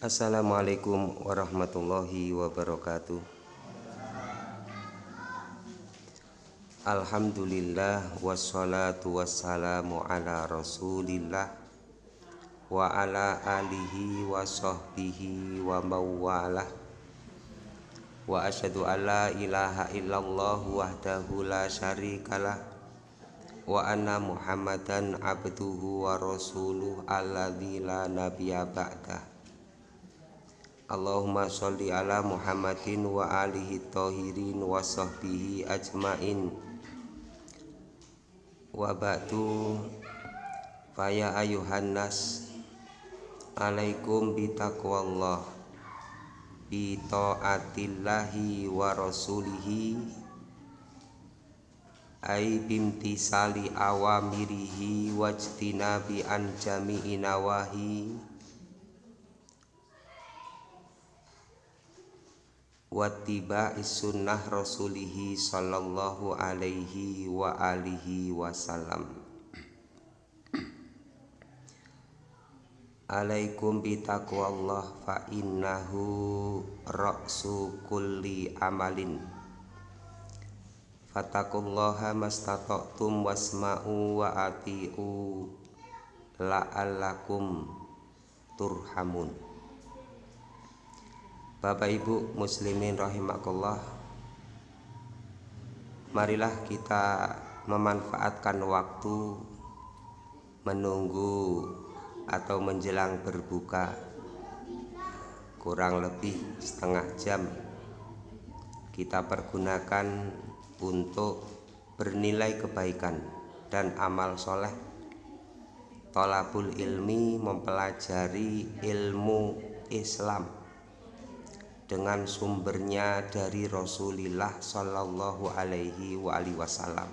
Assalamualaikum warahmatullahi wabarakatuh. Alhamdulillah wassalatu wassalamu ala rasulillah Wa ala alihi wa sahbihi wa mawalah. Wa asyhadu an la ilaha illallah wahdahu la syarikalah. Wa anna muhammadan abduhu wa rasuluh alladzi la nabiyya ba'dah Allahumma sholli ala Muhammadin wa alihi tahirin wa sahbihi ajmain. Wa ba'du faya ayuhan nas alaikum bitaqwallah bi taatillahi wa rasulihi ay bimtisali awamirihi wajtinabi an jami'i nawahi wattiba sunnah rasulihi sallallahu alaihi wa alihi wasallam. Alaikum bitaqwallah fa innahu ra'su kulli amalin. Fatakullaha mastata'tum wasma'u wa ati'u la'allakum turhamun Bapak Ibu muslimin rahimakumullah. Marilah kita memanfaatkan waktu menunggu atau menjelang berbuka kurang lebih setengah jam kita pergunakan untuk bernilai kebaikan dan amal soleh. Tolabul ilmi mempelajari ilmu Islam dengan sumbernya dari Rasulullah Shallallahu Alaihi Wasallam.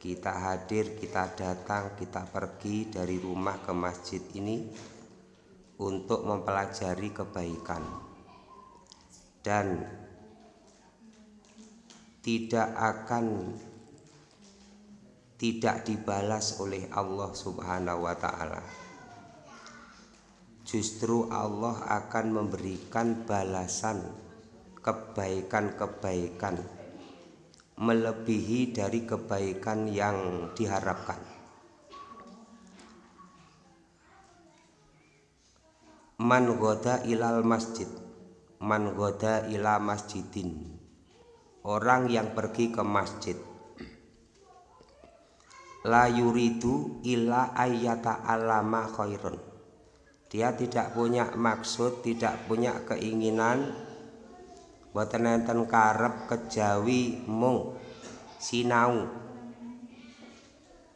Kita hadir, kita datang, kita pergi dari rumah ke masjid ini untuk mempelajari kebaikan dan tidak akan tidak dibalas oleh Allah Subhanahu wa taala justru Allah akan memberikan balasan kebaikan-kebaikan melebihi dari kebaikan yang diharapkan. Man goda ilal masjid, man goda ila masjidin. Orang yang pergi ke masjid la yuridu ila ayyata alama khairun dia tidak punya maksud tidak punya keinginan. Buat nenten karep kejawi mung. Sinau.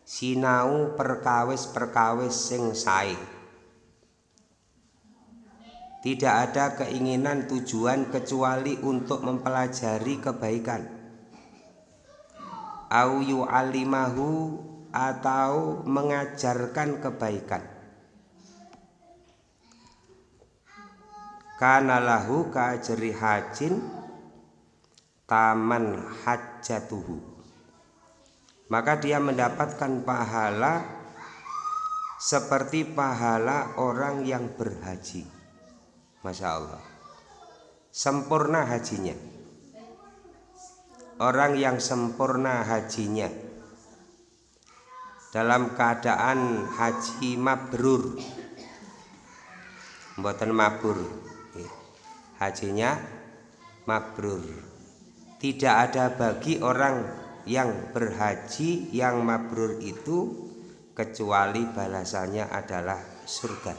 Sinau perkawis-perkawis sing sae. Tidak ada keinginan tujuan kecuali untuk mempelajari kebaikan. Au yu'allimahu atau mengajarkan kebaikan kana lahu kajri hajin taman hajatuhu maka dia mendapatkan pahala seperti pahala orang yang berhaji. Masya Allah. Sempurna hajinya. Orang yang sempurna hajinya. Dalam keadaan haji mabrur. Buatan mabur hajinya mabrur. Tidak ada bagi orang yang berhaji yang mabrur itu kecuali balasannya adalah surga.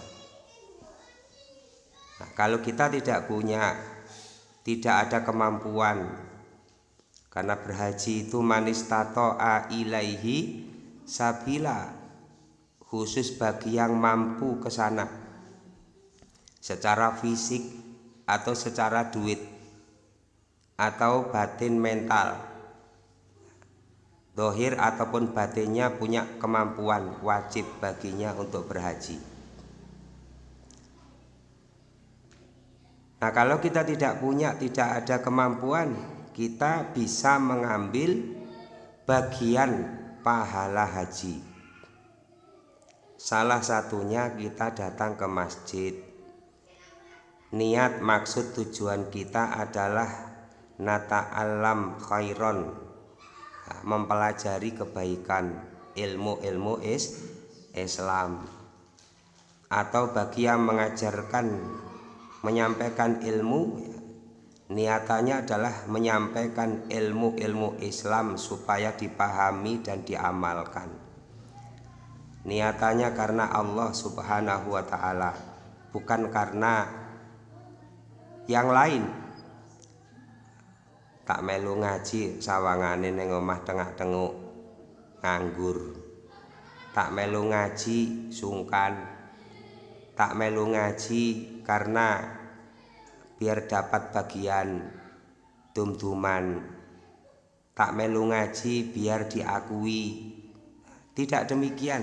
Nah, kalau kita tidak punya tidak ada kemampuan karena berhaji itu manis a ilaihi sabila khusus bagi yang mampu ke sana. Secara fisik atau secara duit atau batin mental. Dohir ataupun batinnya punya kemampuan wajib baginya untuk berhaji. Nah kalau kita tidak punya tidak ada kemampuan kita bisa mengambil bagian pahala haji. Salah satunya kita datang ke masjid. Niat maksud tujuan kita adalah nata alam khairon mempelajari kebaikan ilmu-ilmu is Islam. Atau bagi yang mengajarkan menyampaikan ilmu niatannya adalah menyampaikan ilmu-ilmu Islam supaya dipahami dan diamalkan. Niatannya karena Allah subhanahu wa ta'ala bukan karena yang lain? Tak melu ngaji sawangane ning omah tengah-tenguk nganggur. Tak melu ngaji sungkan. Tak melu ngaji karena biar dapat bagian dum-duman. Tak melu ngaji biar diakui. Tidak demikian.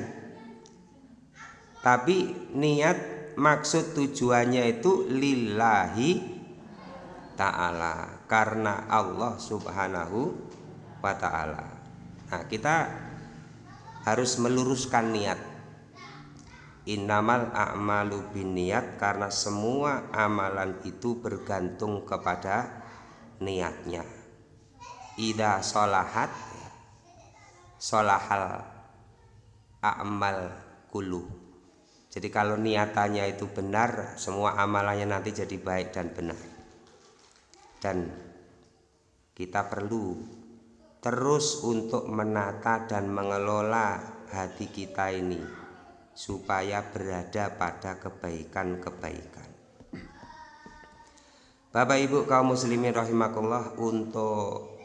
Tapi niat maksud tujuannya itu lillahi ta'ala karena Allah subhanahu wa ta'ala nah kita harus meluruskan niat Innamal a'malu niat karena semua amalan itu bergantung kepada niatnya. Ida solahat solahal a'mal kulu. Jadi kalau niatannya itu benar, semua amalannya nanti jadi baik dan benar. Dan kita perlu terus untuk menata dan mengelola hati kita ini supaya berada pada kebaikan-kebaikan. Bapak Ibu kaum muslimin rahimakumullah untuk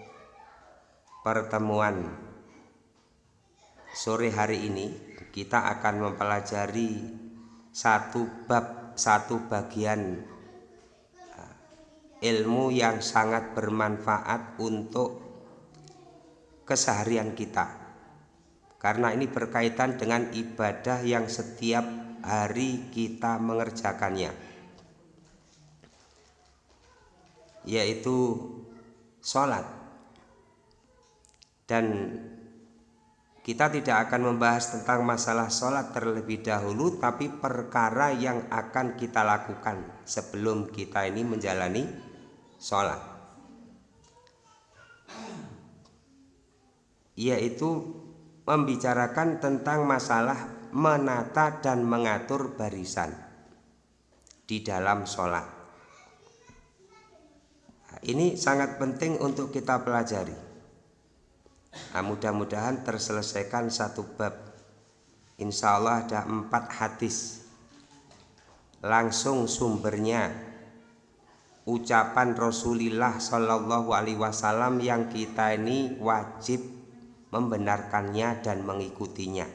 pertemuan sore hari ini kita akan mempelajari satu bab satu bagian ilmu yang sangat bermanfaat untuk keseharian kita. Karena ini berkaitan dengan ibadah yang setiap hari kita mengerjakannya. Yaitu sholat. Dan kita tidak akan membahas tentang masalah sholat terlebih dahulu tapi perkara yang akan kita lakukan sebelum kita ini menjalani sholat yaitu membicarakan tentang masalah menata dan mengatur barisan di dalam sholat. Ini sangat penting untuk kita pelajari. Nah, mudah-mudahan terselesaikan satu bab. Insya Allah ada empat hadis. Langsung sumbernya ucapan Rasulullah Shallallahu Alaihi Wasallam yang kita ini wajib membenarkannya dan mengikutinya.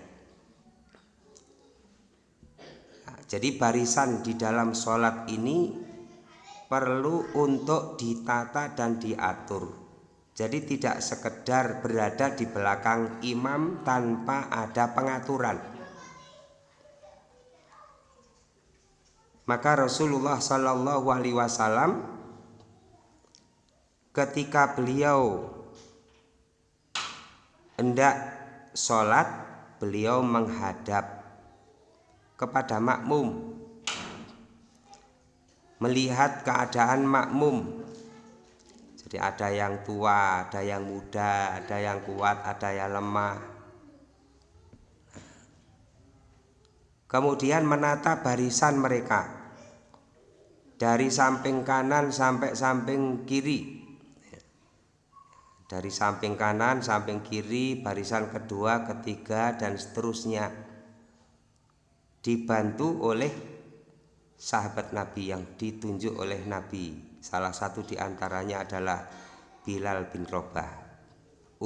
Nah, jadi barisan di dalam sholat ini perlu untuk ditata dan diatur. Jadi tidak sekedar berada di belakang imam tanpa ada pengaturan. Maka Rasulullah Shallallahu Alaihi Wasallam ketika beliau hendak sholat beliau menghadap kepada makmum. Melihat keadaan makmum. Jadi ada yang tua, ada yang muda, ada yang kuat, ada yang lemah. Kemudian menata barisan mereka dari samping kanan sampai samping kiri dari samping kanan, samping kiri, barisan kedua, ketiga, dan seterusnya dibantu oleh sahabat Nabi yang ditunjuk oleh Nabi. Salah satu di antaranya adalah Bilal bin Robah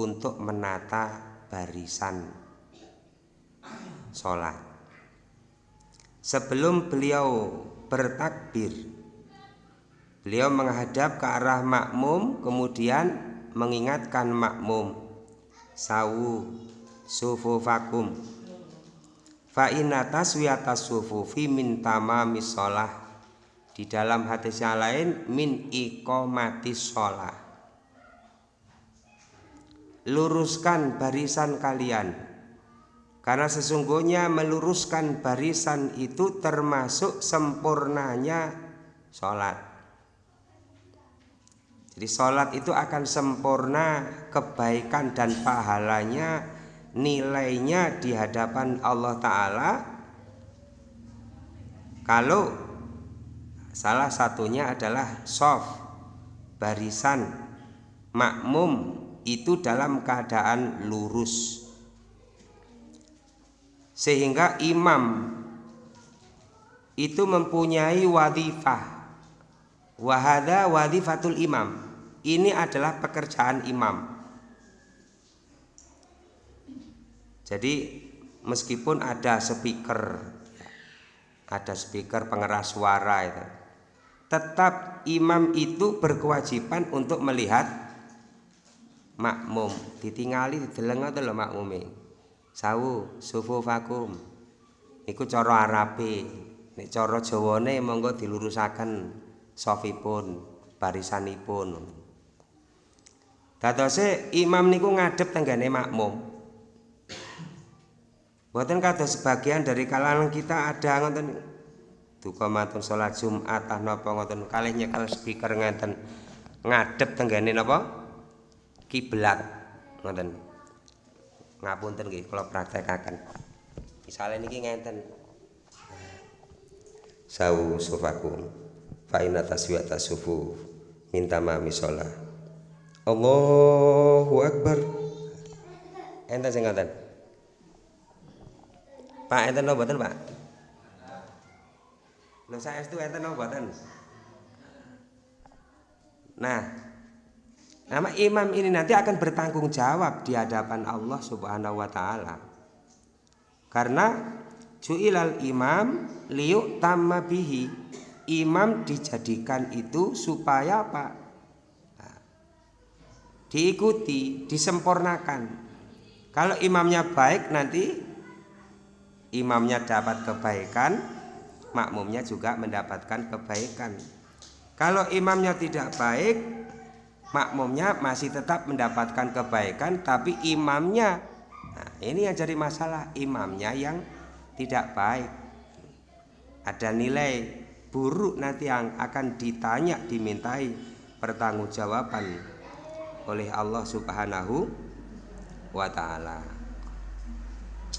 untuk menata barisan sholat. Sebelum beliau bertakbir, beliau menghadap ke arah makmum, kemudian mengingatkan makmum sawu sufufakum. Fa inna taswiyata sufufi min tamamis sholah. Di dalam hadis yang lain min iqamati sholah. Luruskan barisan kalian. Karena sesungguhnya meluruskan barisan itu termasuk sempurnanya sholat jadi sholat itu akan sempurna kebaikan dan pahalanya nilainya di hadapan Allah Ta'ala. Kalau salah satunya adalah soft barisan makmum itu dalam keadaan lurus. Sehingga imam itu mempunyai wadifah wahada wadifatul imam ini adalah pekerjaan imam. Jadi meskipun ada speaker ada speaker pengeras suara itu tetap imam itu berkewajiban untuk melihat makmum. Ditingali dideleng ngoten lho makmume. Sawu sufu vakum iku cara arabe. Nek cara jawane monggo dilurusaken sofipun barisanipun dadose imam niku ngadep tenggane makmum. Buatan kata sebagian dari kalangan kita ada ngoten. Duka matun salat Jumat ah napa ngoten. Kalih nyekel speaker ngeten ngadep tenggane napa? Kiblat ngoten. Ngapunten nggih kula praktekaken misale niki ngenten. Sawu sufakum fa inna taswiyata sufu minta mami sholat Allahu akbar enten sing ngoten Pak enten no mboten, Pak? Lho itu enten no mboten? Nah, nama imam ini nanti akan bertanggung jawab di hadapan Allah Subhanahu wa taala. Karena ju'ilal imam liuk tamma bihi. Imam dijadikan itu supaya apa? Diikuti, disempurnakan. Kalau imamnya baik nanti imamnya dapat kebaikan, makmumnya juga mendapatkan kebaikan. Kalau imamnya tidak baik, makmumnya masih tetap mendapatkan kebaikan, tapi imamnya, nah ini yang jadi masalah, imamnya yang tidak baik. Ada nilai buruk nanti yang akan ditanya, dimintai pertanggungjawaban oleh Allah Subhanahu wa taala.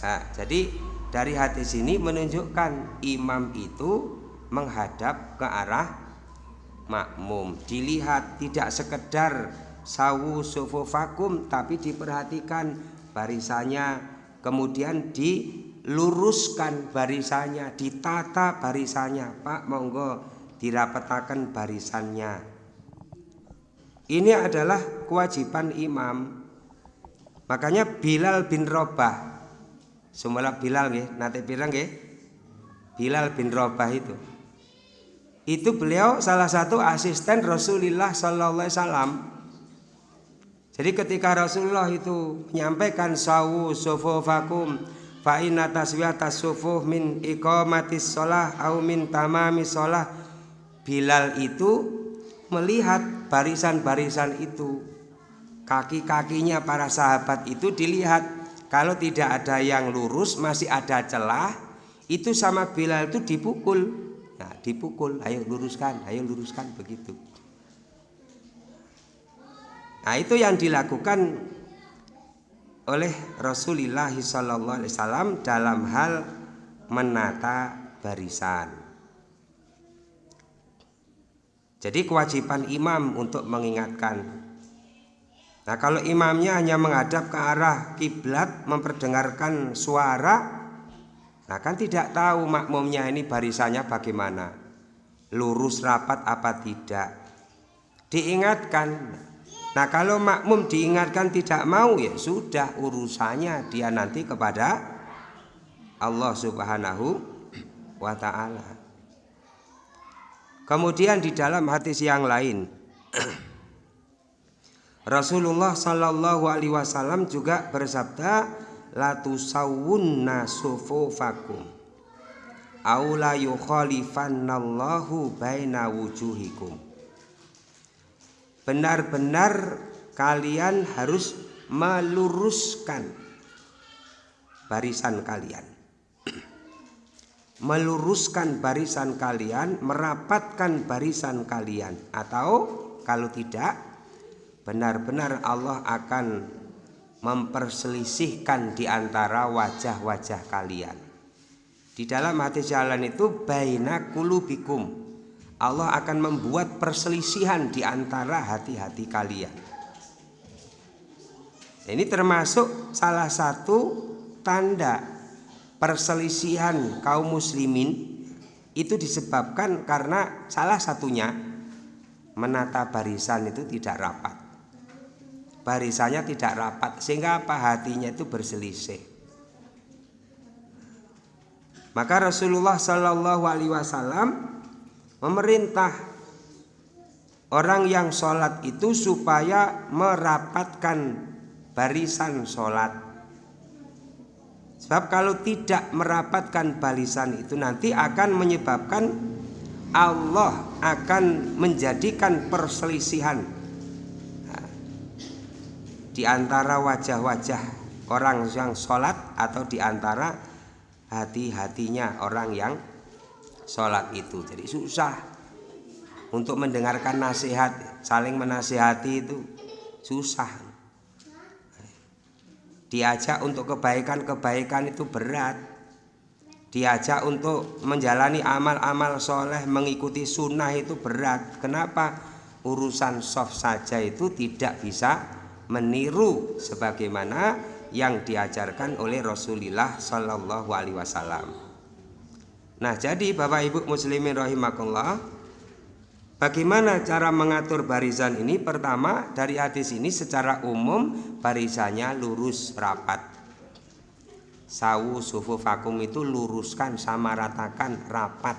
Nah, jadi dari hadis ini menunjukkan imam itu menghadap ke arah makmum. Dilihat tidak sekedar sawu sufufakum tapi diperhatikan barisannya kemudian diluruskan barisannya, ditata barisannya. Pak, monggo dirapetakan barisannya. Ini adalah kewajiban imam. Makanya Bilal bin Robah Sumala Bilal nggih, nate pirang nggih? Bilal bin Rabah itu. Itu beliau salah satu asisten Rasulullah sallallahu alaihi wasallam. Jadi ketika Rasulullah itu menyampaikan sawu sufufakum fa inna taswiyata min iqamatis shalah au min tamamis shalah Bilal itu melihat barisan-barisan itu. Kaki-kakinya para sahabat itu dilihat. Kalau tidak ada yang lurus masih ada celah itu sama Bilal itu dipukul. Nah dipukul. Ayo luruskan ayo luruskan begitu. Nah itu yang dilakukan oleh Rasulullah SAW dalam hal menata barisan jadi kewajiban imam untuk mengingatkan. Nah kalau imamnya hanya menghadap ke arah kiblat memperdengarkan suara Nah kan tidak tahu makmumnya ini barisannya bagaimana. Lurus rapat apa tidak? Diingatkan. Nah kalau makmum diingatkan tidak mau ya sudah urusannya dia nanti kepada Allah subhanahu wa ta'ala Kemudian di dalam hadis yang lain Rasulullah Shallallahu Alaihi Wasallam juga bersabda latu sawunna sufufakum aula yukhalifannallahu baina wujuhikum. Benar-benar kalian harus meluruskan barisan kalian meluruskan barisan kalian, merapatkan barisan kalian atau kalau tidak benar-benar Allah akan memperselisihkan di antara wajah-wajah kalian. Di dalam hati jalan itu baina kulubikum. Allah akan membuat perselisihan di antara hati-hati kalian. Ini termasuk salah satu tanda perselisihan kaum muslimin itu disebabkan karena salah satunya menata barisan itu tidak rapat. Barisannya tidak rapat sehingga apa hatinya itu berselisih. Maka Rasulullah Shallallahu Alaihi Wasallam memerintah orang yang sholat itu supaya merapatkan barisan sholat Sebab kalau tidak merapatkan balisan itu nanti akan menyebabkan Allah akan menjadikan perselisihan nah, di antara wajah-wajah orang yang sholat atau di antara hati-hatinya orang yang sholat itu. Jadi susah untuk mendengarkan nasihat, saling menasihati itu susah diajak untuk kebaikan-kebaikan itu berat. Diajak untuk menjalani amal-amal soleh mengikuti sunnah itu berat. Kenapa? Urusan soft saja itu tidak bisa meniru sebagaimana yang diajarkan oleh Rasulullah Shallallahu Alaihi Wasallam. Nah jadi Bapak Ibu Muslimin rahimakumullah Bagaimana cara mengatur barisan ini? Pertama, dari hadis ini secara umum barisannya lurus rapat. Sawu sufu vakum itu luruskan sama ratakan rapat.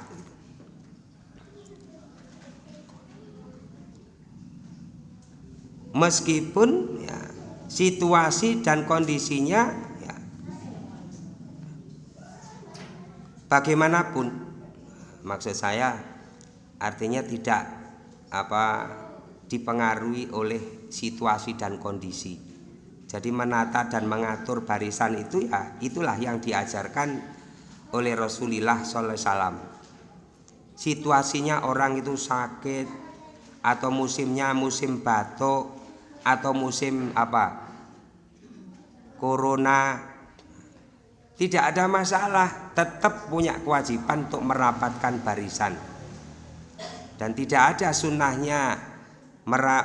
Meskipun ya, situasi dan kondisinya ya, bagaimanapun, maksud saya artinya tidak apa dipengaruhi oleh situasi dan kondisi. Jadi menata dan mengatur barisan itu ya itulah yang diajarkan oleh Rasulullah SAW. Situasinya orang itu sakit atau musimnya musim batuk atau musim apa corona tidak ada masalah tetap punya kewajiban untuk merapatkan barisan dan tidak ada sunnahnya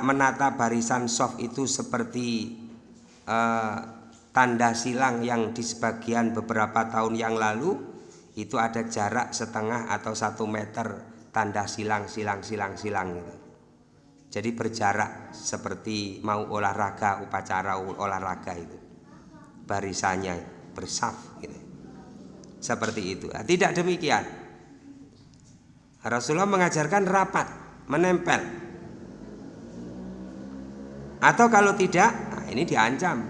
menata barisan soft itu seperti uh, tanda silang yang di sebagian beberapa tahun yang lalu itu ada jarak setengah atau satu meter tanda silang silang silang silang itu. Jadi berjarak seperti mau olahraga upacara olahraga itu barisannya bersaf gitu. Seperti itu. Nah, tidak demikian. Rasulullah mengajarkan rapat, menempel. Atau kalau tidak, nah ini diancam.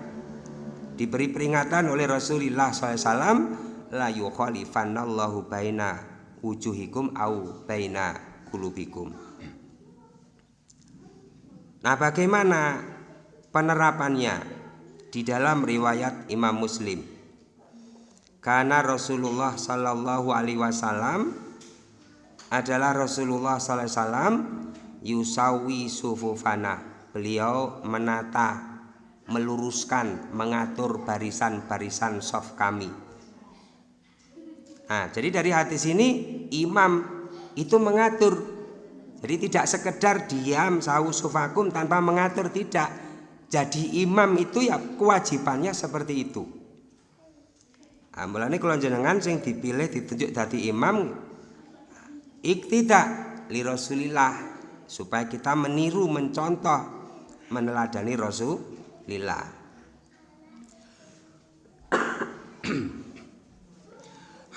Diberi peringatan oleh Rasulullah SAW, la yukhalifannallahu baina wujuhikum au baina kulubikum. Nah, bagaimana penerapannya di dalam riwayat Imam Muslim? Karena Rasulullah Sallallahu Alaihi Wasallam adalah Rasulullah SAW yusawi sufufana. Beliau menata meluruskan mengatur barisan-barisan soft kami. Nah jadi dari hadis ini imam itu mengatur. Jadi tidak sekedar diam sawu sufakum tanpa mengatur tidak. Jadi imam itu ya kewajibannya seperti itu. Nah, mulanya kalau jenengan sing dipilih ditunjuk dari imam iktidak li Rasulillah supaya kita meniru mencontoh meneladani Rasulillah.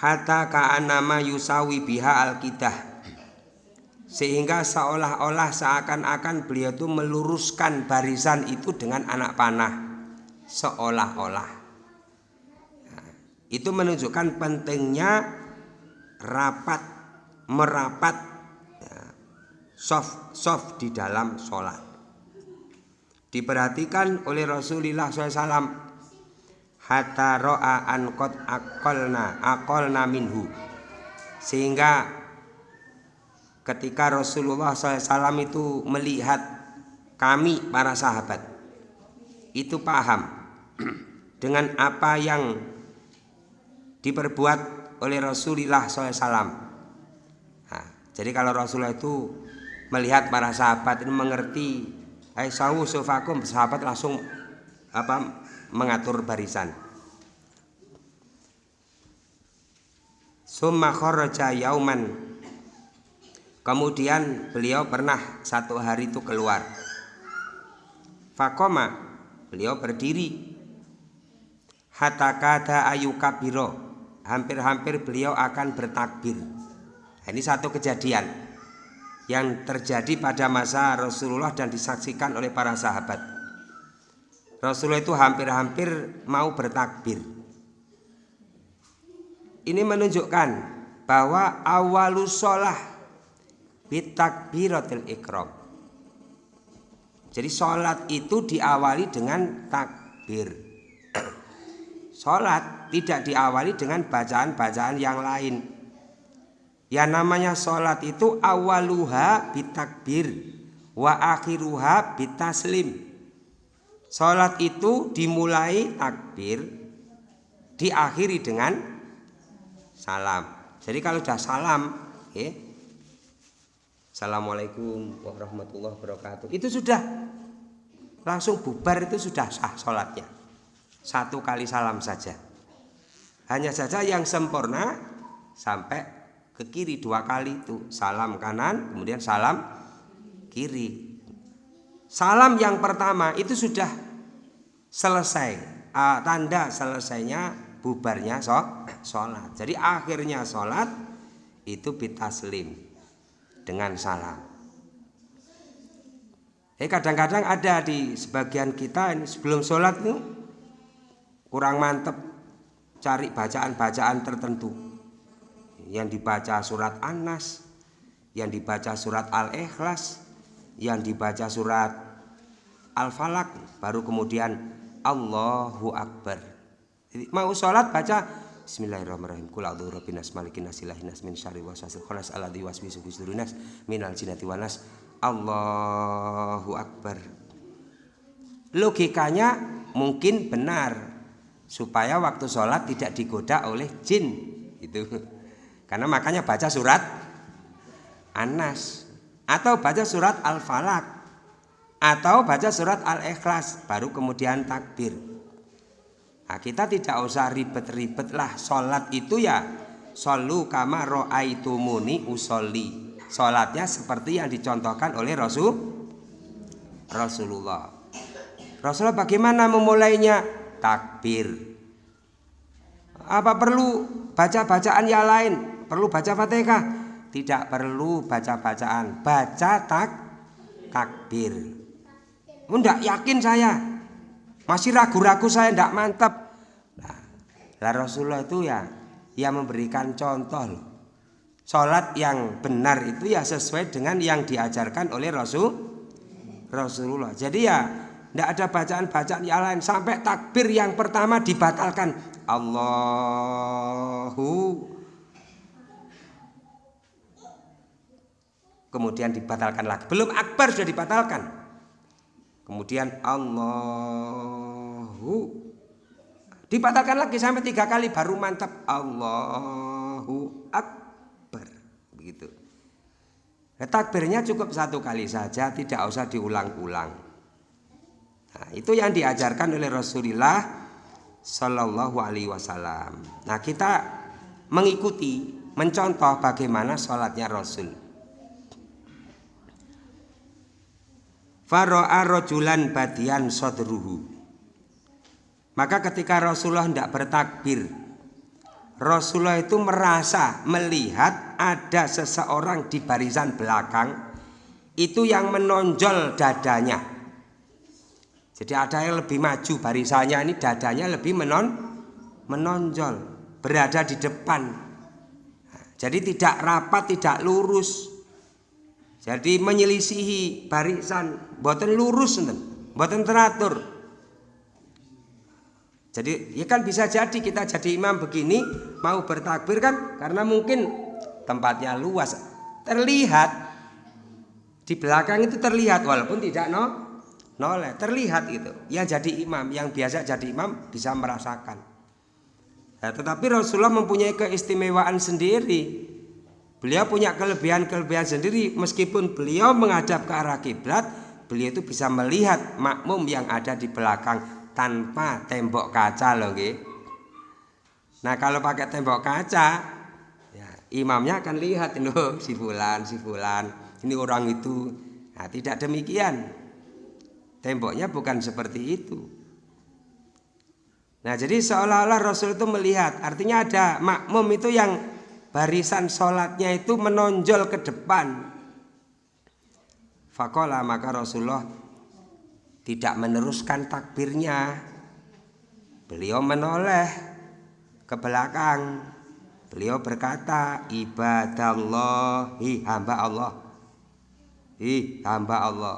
Hatta ka'anama yusawi biha alkidah. Sehingga seolah-olah seakan-akan beliau itu meluruskan barisan itu dengan anak panah. Seolah-olah. Nah, itu menunjukkan pentingnya rapat merapat ya, soft soft di dalam sholat. Diperhatikan oleh Rasulullah SAW hatta ro'a an qad aqalna aqalna minhu sehingga ketika Rasulullah SAW itu melihat kami para sahabat itu paham dengan apa yang diperbuat oleh Rasulullah SAW. Jadi kalau Rasulullah itu melihat para sahabat ini mengerti, Aisyah sufakum sahabat langsung apa mengatur barisan. Summa kharaja yauman. Kemudian beliau pernah satu hari itu keluar. Fakoma, beliau berdiri. Hatta kata ayu kabiro, hampir-hampir beliau akan bertakbir. Ini satu kejadian yang terjadi pada masa Rasulullah dan disaksikan oleh para sahabat. Rasulullah itu hampir-hampir mau bertakbir ini menunjukkan bahwa awalus sholah bitakbiratil ikram. Jadi sholat itu diawali dengan takbir. Sholat tidak diawali dengan bacaan-bacaan yang lain. Ya namanya sholat itu awaluha bitakbir wa akhiruha bitaslim. Sholat itu dimulai takbir, diakhiri dengan salam. Jadi kalau sudah salam, ya, Assalamualaikum warahmatullahi wabarakatuh. Itu sudah langsung bubar itu sudah sah sholatnya. Satu kali salam saja. Hanya saja yang sempurna sampai ke kiri dua kali itu salam kanan kemudian salam kiri. Salam yang pertama itu sudah selesai. Uh, tanda selesainya bubarnya sholat. Jadi akhirnya sholat itu bitaslim dengan salam. Eh kadang-kadang ada di sebagian kita ini sebelum sholat nih kurang mantep cari bacaan-bacaan tertentu yang dibaca surat An-Nas, yang dibaca surat Al-Ikhlas, yang dibaca surat Al-Falak, baru kemudian Allahu Akbar. Mau sholat baca Bismillahirrahmanirrahim. Kul a'udzu birabbin nas malikin nas ilahin nas min syarri waswasil khanas alladzi waswisu fi sudurin nas minal jinnati wan nas. Allahu akbar. Logikanya mungkin benar supaya waktu sholat tidak digoda oleh jin itu karena makanya baca surat Anas atau baca surat Al-Falak atau baca surat Al-Ikhlas baru kemudian takbir Nah, kita tidak usah ribet-ribet lah. Sholat itu ya Solu kama ro'aitumuni usolli. Sholatnya seperti yang dicontohkan oleh Rasul Rasulullah. Rasulullah bagaimana memulainya? Takbir. Apa perlu baca-bacaan yang lain? Perlu baca fatihah? Tidak perlu baca-bacaan. Baca tak takbir. Enggak yakin saya. Masih ragu-ragu saya tidak mantap. Lah Rasulullah itu ya yang memberikan contoh loh. Sholat yang benar itu ya sesuai dengan yang diajarkan oleh Rasul Rasulullah. Jadi ya tidak ada bacaan-bacaan yang lain sampai takbir yang pertama dibatalkan. Allahu kemudian dibatalkan lagi. Belum akbar sudah dibatalkan. Kemudian Allahu Dibatalkan lagi sampai tiga kali baru mantap Allahu Akbar. Begitu. Nah, takbirnya cukup satu kali saja, tidak usah diulang-ulang. Nah, itu yang diajarkan oleh Rasulullah Shallallahu Alaihi Wasallam. Nah, kita mengikuti, mencontoh bagaimana sholatnya Rasul. Faro'a rojulan badian sodruhu. Maka ketika Rasulullah tidak bertakbir Rasulullah itu merasa melihat ada seseorang di barisan belakang Itu yang menonjol dadanya. Jadi ada yang lebih maju barisannya ini dadanya lebih menon menonjol Berada di depan. Jadi tidak rapat, tidak lurus. Jadi menyelisihi barisan Buatan lurus, buatan teratur. Jadi ya kan bisa jadi kita jadi imam begini mau bertakbir kan? Karena mungkin tempatnya luas. Terlihat di belakang itu terlihat walaupun tidak no noleh. Terlihat itu. Yang jadi imam yang biasa jadi imam bisa merasakan. Nah, tetapi Rasulullah mempunyai keistimewaan sendiri. Beliau punya kelebihan-kelebihan sendiri meskipun beliau menghadap ke arah kiblat, beliau itu bisa melihat makmum yang ada di belakang tanpa tembok kaca loh gitu. Nah kalau pakai tembok kaca ya, imamnya akan lihat loh si fulan si fulan ini orang itu. Nah tidak demikian. Temboknya bukan seperti itu. Nah jadi seolah-olah Rasul itu melihat artinya ada makmum itu yang barisan sholatnya itu menonjol ke depan. Fakola maka Rasulullah tidak meneruskan takbirnya. Beliau menoleh ke belakang. Beliau berkata, ibadallahi hamba Allah. Ih, hamba Allah.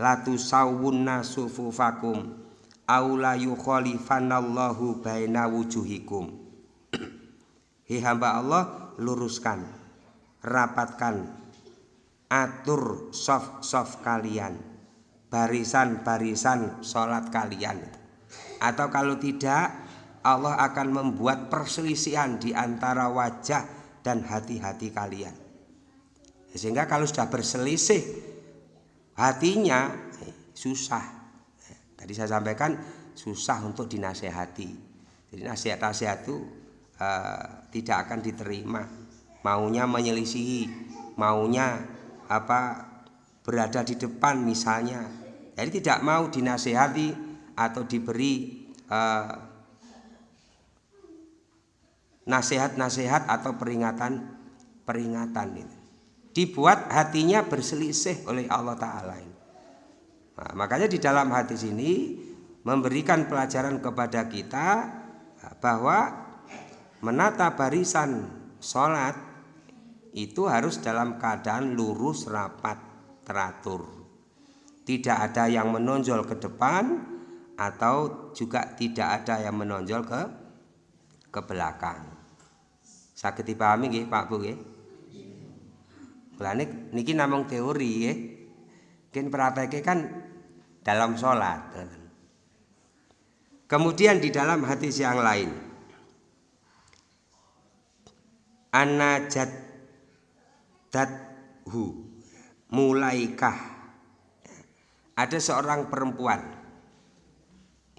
Latu sawunna sufufakum aula yukhalifanallahu baina wujuhikum. Hi hamba Allah, luruskan, rapatkan, atur soft-soft kalian. Barisan-barisan sholat kalian. Atau kalau tidak Allah akan membuat perselisihan di antara wajah dan hati-hati kalian. Sehingga kalau sudah berselisih hatinya eh, susah. Tadi saya sampaikan susah untuk dinasehati. Jadi nasihat-nasihat itu uh, tidak akan diterima. Maunya menyelisihi maunya apa berada di depan misalnya jadi tidak mau dinasehati atau diberi uh, nasihat-nasihat atau peringatan-peringatan itu. Dibuat hatinya berselisih oleh Allah Ta'ala nah, Makanya di dalam hati sini memberikan pelajaran kepada kita bahwa menata barisan sholat itu harus dalam keadaan lurus rapat teratur tidak ada yang menonjol ke depan atau juga tidak ada yang menonjol ke ke belakang. Sakit dipahami nggih Pak Bu nggih? Mulane niki namung teori nggih. Kin prakteknya kan dalam sholat. Kemudian di dalam hadis yang lain Anajat dathu mulaikah. Ada seorang perempuan.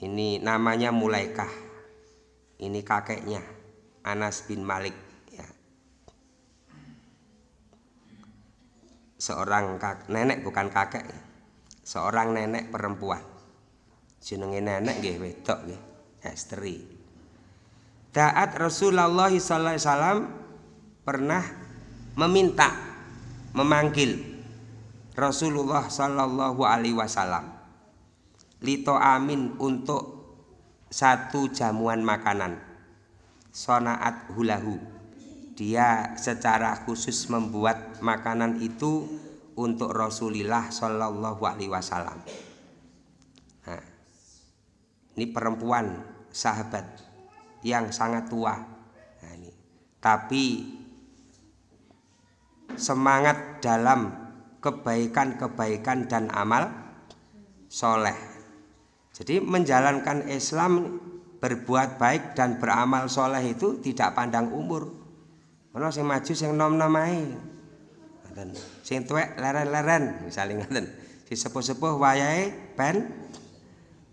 Ini namanya Mulaikah. Ini kakeknya Anas bin Malik ya. seorang kak, nenek bukan kakek seorang nenek perempuan. Jenenge nenek nggih wedok nggih istri Taat Rasulullah wasallam pernah meminta memanggil Rasulullah Shallallahu Alaihi Wasallam. Lito amin untuk satu jamuan makanan. Sonaat hulahu. Dia secara khusus membuat makanan itu untuk Rasulullah Shallallahu Alaihi Wasallam. Nah, ini perempuan sahabat yang sangat tua. Nah, ini. tapi semangat dalam kebaikan-kebaikan dan amal soleh. Jadi menjalankan Islam berbuat baik dan beramal soleh itu tidak pandang umur. Mana sing maju sing nom nom ae. Sing tuwek leren-leren misalnya ngoten. Si sepuh-sepuh wayahe pen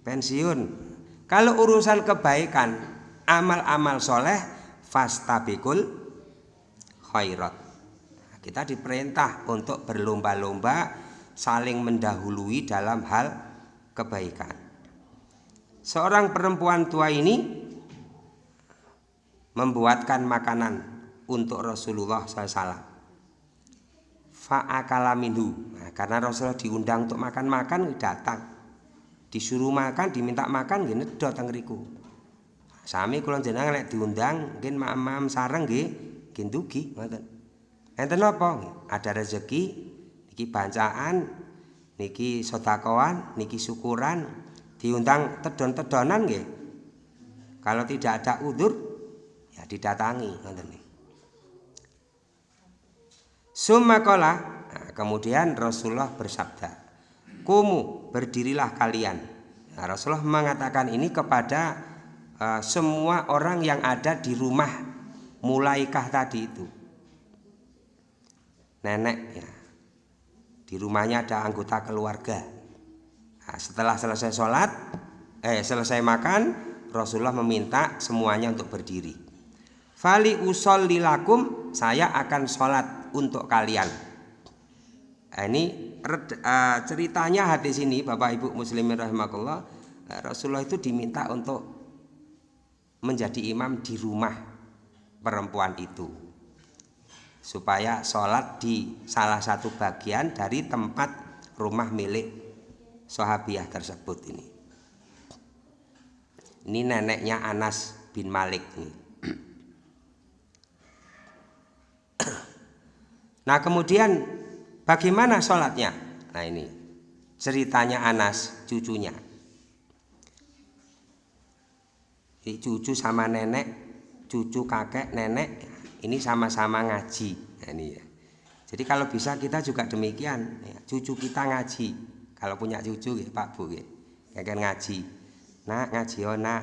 pensiun. Kalau urusan kebaikan, amal-amal soleh fastabikul khairat. Kita diperintah untuk berlomba-lomba saling mendahului dalam hal kebaikan. Seorang perempuan tua ini membuatkan makanan untuk Rasulullah SAW. Fa'akala minhu. Nah, karena Rasulullah diundang untuk makan-makan, datang. Disuruh makan, diminta makan, gini datang riku. Sami kulon jenang lek diundang, mungkin mam-mam sarang nggih, gindugi, ngoten. Enten apa? Ada rezeki, niki bancaan, niki sodakoan, niki syukuran, diundang tedon-tedonan nggih. Kalau tidak ada udur ya didatangi ngoten Sumakola nah, kemudian Rasulullah bersabda, "Kumu berdirilah kalian." Nah, Rasulullah mengatakan ini kepada uh, semua orang yang ada di rumah mulaikah tadi itu. Nenek ya. Di rumahnya ada anggota keluarga. Nah, setelah selesai sholat, eh selesai makan, Rasulullah meminta semuanya untuk berdiri. Fali usol lilakum, saya akan sholat untuk kalian. Nah, ini uh, ceritanya hadis ini, Bapak Ibu Muslimin rahimahullah, uh, Rasulullah itu diminta untuk menjadi imam di rumah perempuan itu supaya sholat di salah satu bagian dari tempat rumah milik sahabiah tersebut ini. Ini neneknya Anas bin Malik nih. Nah kemudian bagaimana sholatnya? Nah ini ceritanya Anas cucunya. Ini cucu sama nenek, cucu kakek, nenek ini sama-sama ngaji. Nah, ini ya. Jadi kalau bisa kita juga demikian ya, cucu kita ngaji. Kalau punya cucu ya Pak Bu ya. Kayak ngaji. Nah ngaji oh nah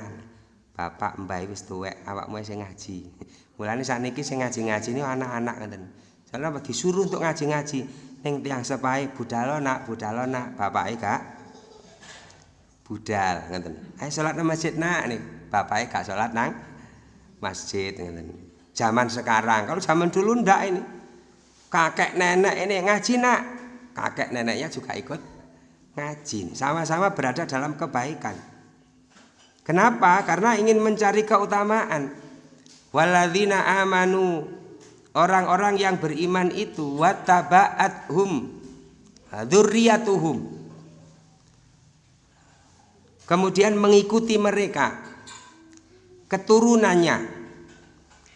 bapak mbak wis tuwek awakmu sing ngaji. Mulane sakniki sing ngaji-ngaji ini anak-anak ngoten. Soalnya apa? Disuruh untuk ngaji-ngaji. Ning tiang sepai budal nak budal nak. Bapake gak budal ngoten. Ayo salat nang masjid nak nih. Bapake gak salat nang masjid ngoten zaman sekarang. Kalau zaman dulu ndak ini. Kakek nenek ini ngaji nak. Kakek neneknya juga ikut ngaji. Sama-sama berada dalam kebaikan. Kenapa? Karena ingin mencari keutamaan. Waladzina amanu orang-orang yang beriman itu wattaba'athum dzurriyyatuhum kemudian mengikuti mereka keturunannya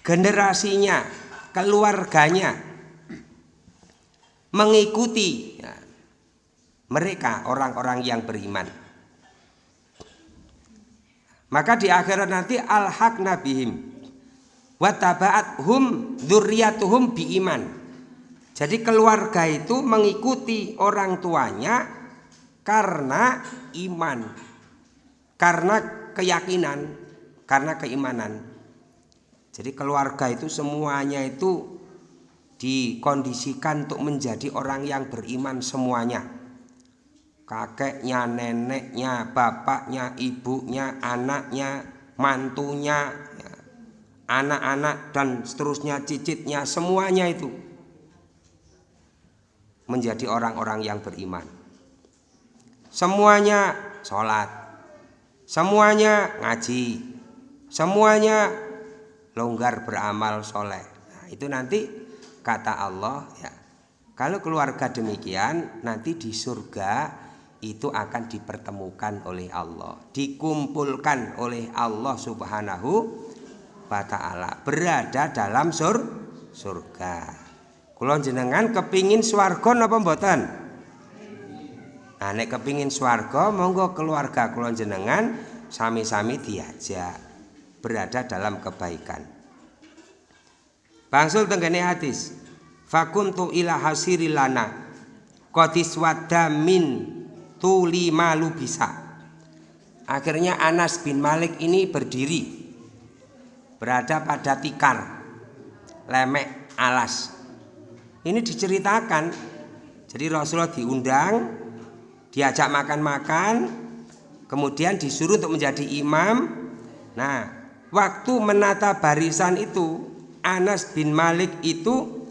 generasinya, keluarganya mengikuti ya, mereka orang-orang yang beriman. Maka di akhirat nanti al-haq nabihim watabaat hum dzurriyyatuhum iman. Jadi keluarga itu mengikuti orang tuanya karena iman, karena keyakinan, karena keimanan. Jadi keluarga itu semuanya itu dikondisikan untuk menjadi orang yang beriman semuanya. Kakeknya, neneknya, bapaknya, ibunya, anaknya, mantunya, ya, anak-anak dan seterusnya cicitnya semuanya itu menjadi orang-orang yang beriman. Semuanya sholat, semuanya ngaji, semuanya longgar beramal soleh. Nah, itu nanti kata Allah ya. Kalau keluarga demikian nanti di surga itu akan dipertemukan oleh Allah, dikumpulkan oleh Allah Subhanahu wa taala, berada dalam sur surga. Kulon jenengan kepingin swarga napa mboten? Nah, nek kepingin swarga monggo keluarga kulon jenengan sami-sami diajak berada dalam kebaikan. Bangsul tenggene hadis. Fakuntu ila hasirilana Qadis min tuli malu bisa. Akhirnya Anas bin Malik ini berdiri berada pada tikar lemek alas. Ini diceritakan. Jadi Rasulullah diundang, diajak makan-makan, kemudian disuruh untuk menjadi imam. Nah, waktu menata barisan itu Anas bin Malik itu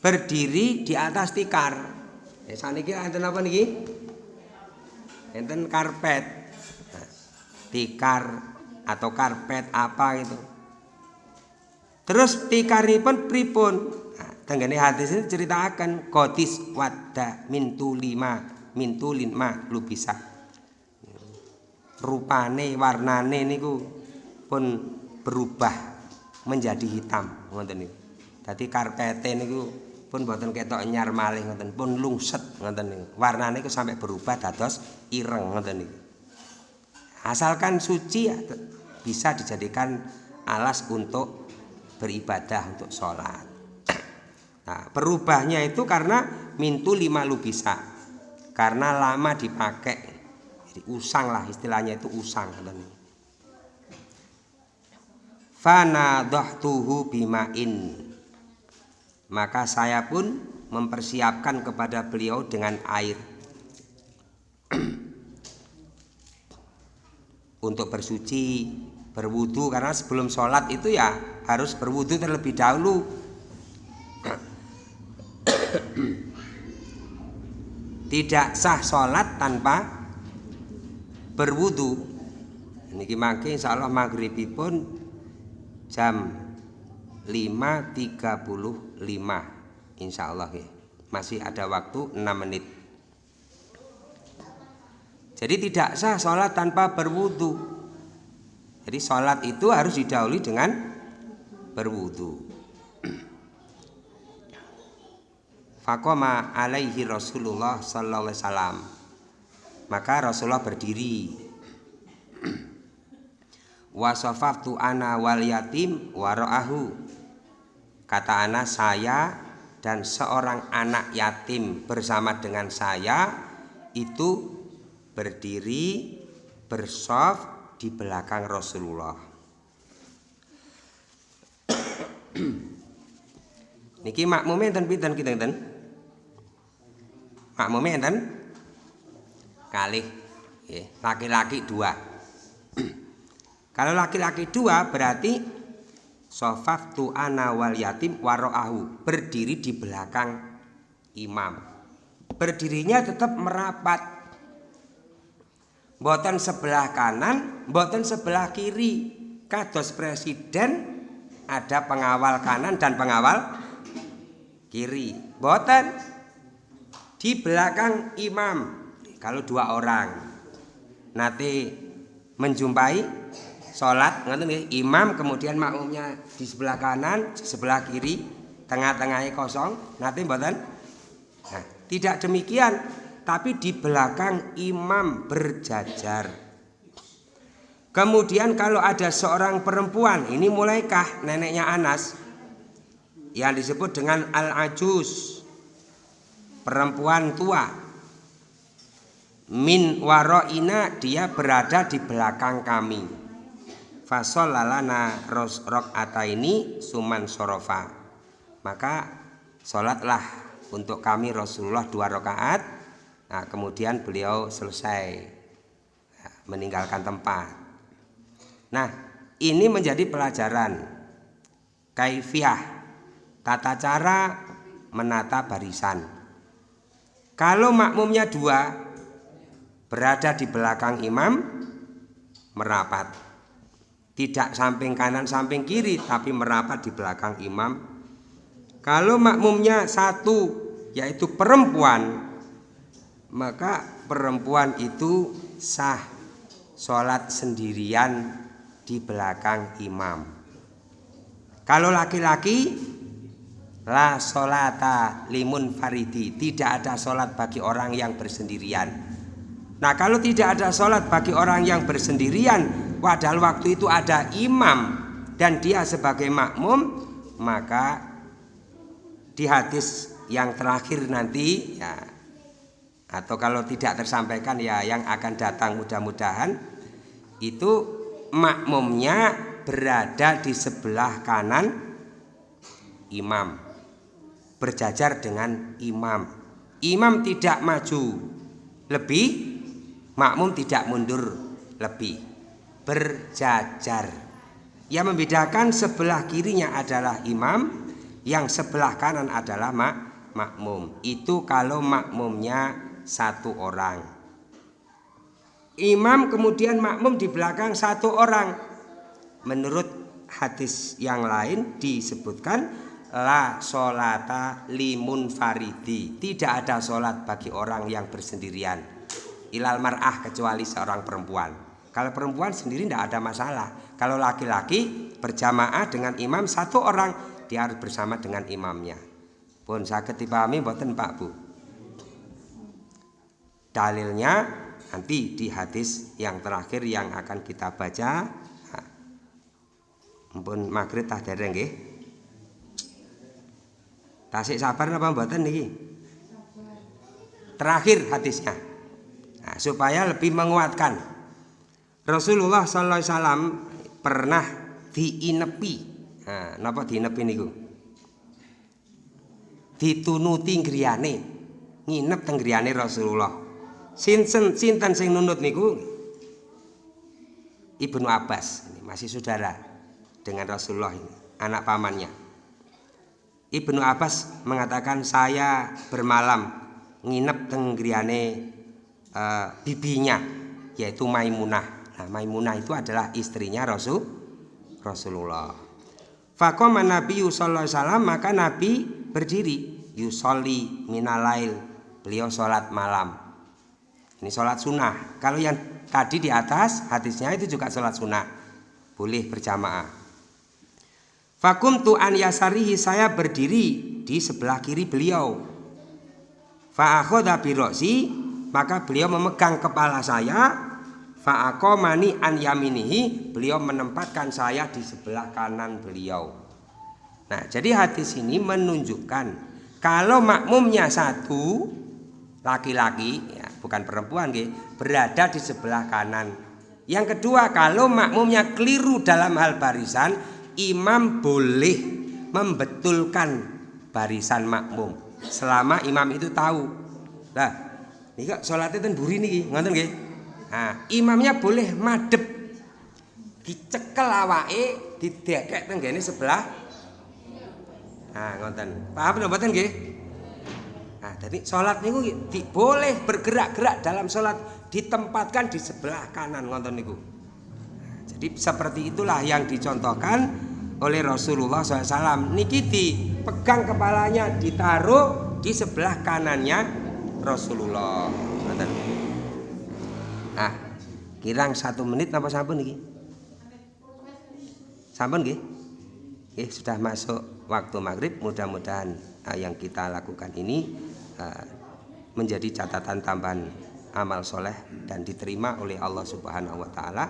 berdiri di atas tikar. Eh saniki enten apa niki? Enten karpet. Nah, tikar atau karpet apa itu. Terus tikaripun pripun? Nah, tenggene hadis ini ceritakan kotis wadda mintu lima mintu lima lu bisa. Rupane warnane niku pun berubah menjadi hitam ngoten niku. Dadi karpete niku pun boten ketok nyar malih ngoten, pun lungset ngoten niku. Warnane iku sampai berubah dados ireng ngoten niku. Asalkan suci ya bisa dijadikan alas untuk beribadah untuk sholat nah, perubahnya itu karena mintu lima lu bisa karena lama dipakai jadi usang lah istilahnya itu usang fana dohtuhu bimain. Maka saya pun mempersiapkan kepada beliau dengan air. Untuk bersuci berwudu karena sebelum sholat itu ya harus berwudu terlebih dahulu. Tidak sah sholat tanpa berwudu. Ini mangke insya Allah pun jam 5.35 insya Allah ya. masih ada waktu 6 menit. Jadi tidak sah sholat tanpa berwudu. Jadi sholat itu harus didahului dengan berwudu. Fakoma alaihi Rasulullah sallallahu alaihi maka Rasulullah berdiri wasofaftu ana wal yatim waro'ahu kata ana saya dan seorang anak yatim bersama dengan saya itu berdiri bersof di belakang Rasulullah. Niki makmume enten pinten kita enten? Makmume enten? Kalih laki-laki dua kalau laki-laki dua berarti sofaf tu ana wal yatim waro'ahu berdiri di belakang imam. Berdirinya tetap merapat. Boten sebelah kanan, boten sebelah kiri. Kados presiden ada pengawal kanan dan pengawal kiri. Boten di belakang imam. Kalau dua orang nanti menjumpai sholat ngerti imam kemudian makmumnya di sebelah kanan sebelah kiri tengah-tengahnya kosong. Nanti mboten? Nah, tidak demikian. Tapi di belakang imam berjajar. Kemudian kalau ada seorang perempuan ini mulaikah neneknya Anas? Yang disebut dengan al-ajus. Perempuan tua. Min waroina dia berada di belakang kami fasol lalana rok ini suman sorofa. Maka sholatlah untuk kami Rasulullah dua rakaat. Nah kemudian beliau selesai ya, meninggalkan tempat. Nah ini menjadi pelajaran kaifiah tata cara menata barisan. Kalau makmumnya dua berada di belakang imam merapat tidak samping kanan samping kiri tapi merapat di belakang imam. Kalau makmumnya satu yaitu perempuan maka perempuan itu sah sholat sendirian di belakang imam. Kalau laki-laki la sholata limun faridi. Tidak ada sholat bagi orang yang bersendirian. Nah kalau tidak ada sholat bagi orang yang bersendirian Padahal waktu itu ada imam dan dia sebagai makmum, maka di hadis yang terakhir nanti ya atau kalau tidak tersampaikan ya yang akan datang mudah-mudahan itu makmumnya berada di sebelah kanan imam berjajar dengan imam. Imam tidak maju lebih makmum tidak mundur lebih berjajar. Yang membedakan sebelah kirinya adalah imam, yang sebelah kanan adalah mak makmum. Itu kalau makmumnya satu orang. Imam kemudian makmum di belakang satu orang. Menurut hadis yang lain disebutkan la solata limun faridi. Tidak ada solat bagi orang yang bersendirian. Ilal mar'ah kecuali seorang perempuan. Kalau perempuan sendiri tidak ada masalah. Kalau laki-laki berjamaah dengan imam satu orang, dia harus bersama dengan imamnya. Pun sakit dipahami buatan Pak Bu. Dalilnya nanti di hadis yang terakhir yang akan kita baca. Mpun maghrib tah dereng nggih. Tasik sabar napa mboten niki? Terakhir hadisnya. Nah, supaya lebih menguatkan. Rasulullah sallallahu alaihi wasallam pernah diinepi. Nah, napa diinepi niku? Ditunuti griyane. Nginep teng griyane Rasulullah. Sinten sinten sing nunut niku? Ibnu Abbas, ini masih saudara dengan Rasulullah ini, anak pamannya. Ibnu Abbas mengatakan saya bermalam nginep teng griyane uh, bibinya yaitu Maimunah. Nah, Maimunah itu adalah istrinya Rasul Rasulullah. Faqama Nabi alaihi wasallam maka Nabi berdiri yusolli minalail beliau sholat malam. Ini sholat sunnah. Kalau yang tadi di atas hadisnya itu juga sholat sunnah. Boleh berjamaah. Fakum tu an yasarihi saya berdiri di sebelah kiri beliau. Fa'akhoda biroksi maka beliau memegang kepala saya Fa'akomani an yaminihi beliau menempatkan saya di sebelah kanan beliau Nah jadi hadis ini menunjukkan kalau makmumnya satu laki-laki ya, bukan perempuan gitu, berada di sebelah kanan. Yang kedua kalau makmumnya keliru dalam hal barisan, imam boleh membetulkan barisan makmum selama imam itu tahu. Nah, ini kok sholatnya itu buri nih, ngonten nggih. Nah, imamnya boleh madep dicekel awake didekek tenggene sebelah Nah, ngoten. Paham napa mboten nggih? Nah, jadi salat niku boleh bergerak-gerak dalam salat ditempatkan di sebelah kanan ngoten niku. Nah, jadi seperti itulah yang dicontohkan oleh Rasulullah SAW. Niki dipegang kepalanya ditaruh di sebelah kanannya Rasulullah. Ngoten. Nah, kirang satu menit apa sampun niki? Sampun nggih? Nggih, sudah masuk waktu maghrib mudah-mudahan uh, yang kita lakukan ini uh, menjadi catatan tambahan amal soleh dan diterima oleh Allah Subhanahu wa taala.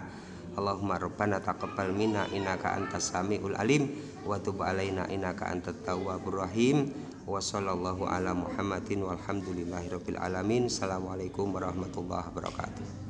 Allahumma rabbana taqabbal minna innaka antas samiul alim wa tub alaina innaka antat tawwabur rahim wa sallallahu ala Muhammadin walhamdulillahi rabbil alamin. Assalamualaikum warahmatullahi wabarakatuh.